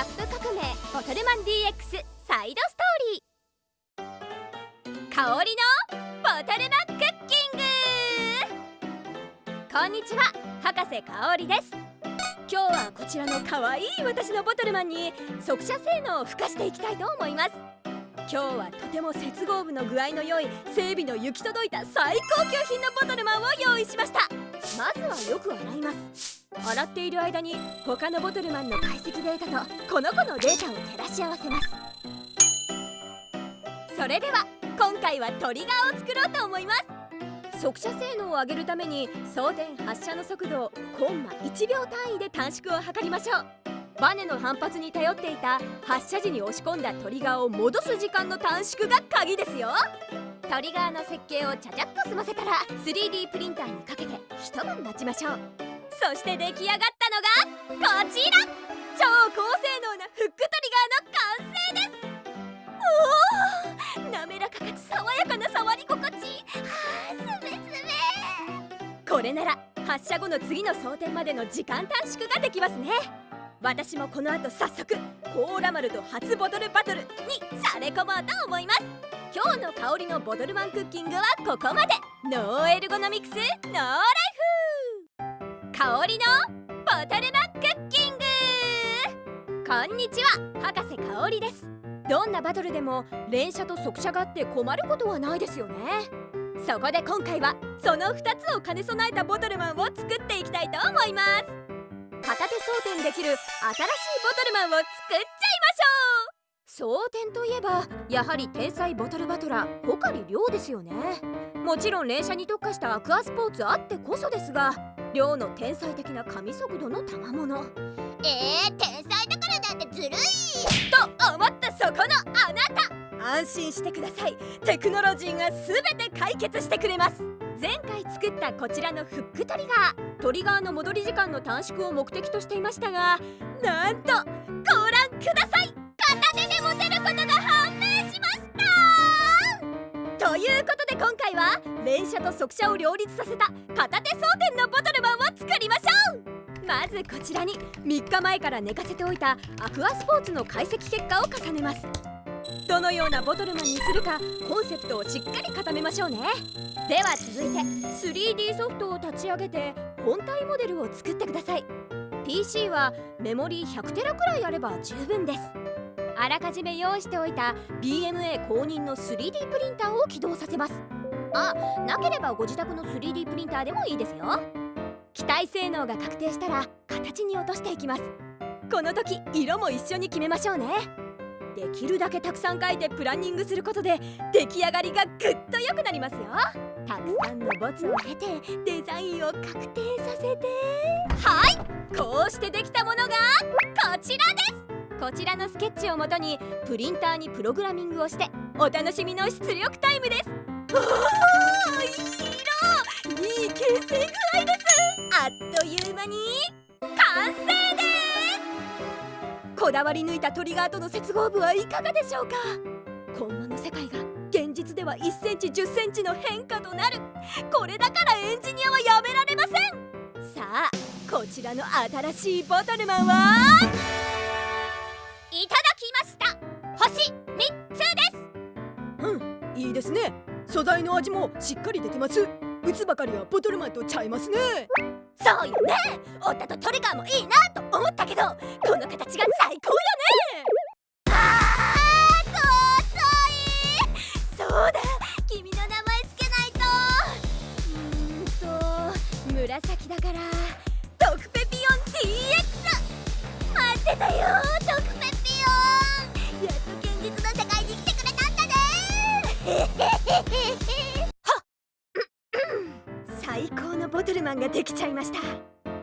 ャップ革命ボトルマン DX サイドストーリー。香りのボトルマンクッキング。こんにちは博士香りです。今日はこちらの可愛い私のボトルマンに速射性能を付加していきたいと思います。今日はとても接合部の具合の良い整備の行き届いた最高級品のボトルマンを用意しました。まずはよく洗います。洗っている間に他のボトルマンの解析データとこの子のデータを照らし合わせます。それでは今回はトリガーを作ろうと思います。速射性能を上げるために装填発射の速度をコンマ1秒単位で短縮を図りましょう。バネの反発に頼っていた発射時に押し込んだトリガーを戻す時間の短縮が鍵ですよ。トリガーの設計をちゃちゃっと済ませたら 3D プリンターにかけて一晩待ちましょう。そして出来上がったのがこちら。超高性能なフックトリガーの完成です。おお滑らかかつ爽やかな触り心地。はあすべすべこれなら発射後の次の装填までの時間短縮ができますね。私もこの後早速コーラ丸と初ボトルバトルにされ込もうと思います。今日の香りのボトルマンクッキングはここまで。 No ergonomics no life 香りのボトルマンクッキングこんにちは博士香りです。どんなバトルでも連射と速射があって困ることはないです。よねそこで今回はその2つを兼ね備えたボトルマンを作っていきたいと思います片手装填できる新しいボトルマンを作っちゃいましょう装填といえばやはり天才ボトルバトラー。穂刈亮ですよねもちろん連射に特化したアクアスポー。ツあってこそですが亮の天才的な神速度の賜物。えー、天才だからなんてずるい。と思ったそこのあなた。安心してください。テクノロジーが全て解決してくれます。前回作ったこちらのフックトリガー。トリガーの戻り時間の短縮を目的としていましたがなんとご覧ください。片手で持てることが判明しました。ということで今回は連射と速射を両立させた片手装填のボトル。ずこちらに3日前から寝かせておいたアクアスポーツの解析結果を重ねます。どのようなボトルマンにするかコンセプトをしっかり固めましょうね。では続いて 3D ソフトを立ち上げて本体モデルを作ってください。PC はメモリー100テラくらいあれば十分です。あらかじめ用意しておいた BMA 公認の 3D プリンターを起動させます。あなければご自宅の 3D プリンターでもいいですよ。機体性能が確定したら形に落としていきます。この時色も一緒に決めましょうね。できるだけたくさん書いてプランニングすることで出来上がりがぐっと良くなりますよ。たくさんのボツを経てデザインを確定させて。はい。こうしてできたものがこちらです。こちらのスケッチをもとにプリンターにプログラミングをしてお楽しみの出力タイムです。おーいい色。いい形成具。あっという間に完成ですこだわり抜いたトリガーとの接合部はいかがでしょうかコンマの世界が現実では1センチ10センチの変化となるこれだからエンジニアはやめられませんさあこちらの新しいボトルマンはいただきました星3つですうんいいですね。素材の味もしっかり出てます。打つばかりはボトルマンとちゃいますね。そうよね。オッタとトリガーもいいなと思ったけどこの形が最高よね。最高のボトルマンができちゃいました。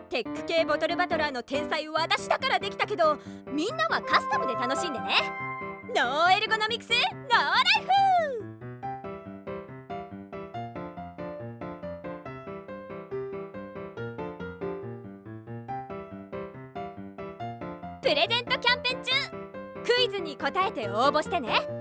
テック系ボトルバトラーの天才私だからできたけどみんなはカスタムで楽しんでね。ノーエルゴノミクスノーライフ。プレゼントキャンペーン中。クイズに答えて応募してね。